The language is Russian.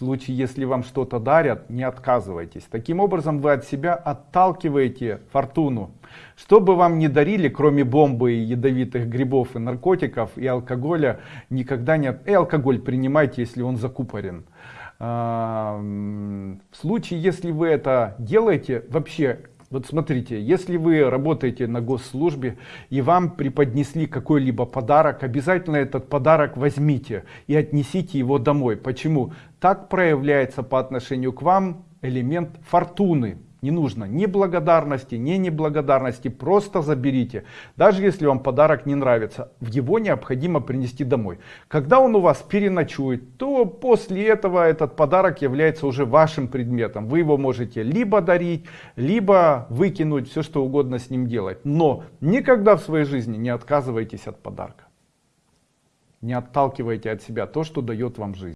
случае, если вам что-то дарят, не отказывайтесь. Таким образом вы от себя отталкиваете фортуну. Что бы вам ни дарили, кроме бомбы, и ядовитых грибов, и наркотиков, и алкоголя, никогда не... И алкоголь принимайте, если он закупорен. А, в случае, если вы это делаете, вообще вот смотрите, если вы работаете на госслужбе и вам преподнесли какой-либо подарок, обязательно этот подарок возьмите и отнесите его домой. Почему? Так проявляется по отношению к вам элемент фортуны. Не нужно ни благодарности, ни неблагодарности, просто заберите. Даже если вам подарок не нравится, его необходимо принести домой. Когда он у вас переночует, то после этого этот подарок является уже вашим предметом. Вы его можете либо дарить, либо выкинуть, все что угодно с ним делать. Но никогда в своей жизни не отказывайтесь от подарка. Не отталкивайте от себя то, что дает вам жизнь.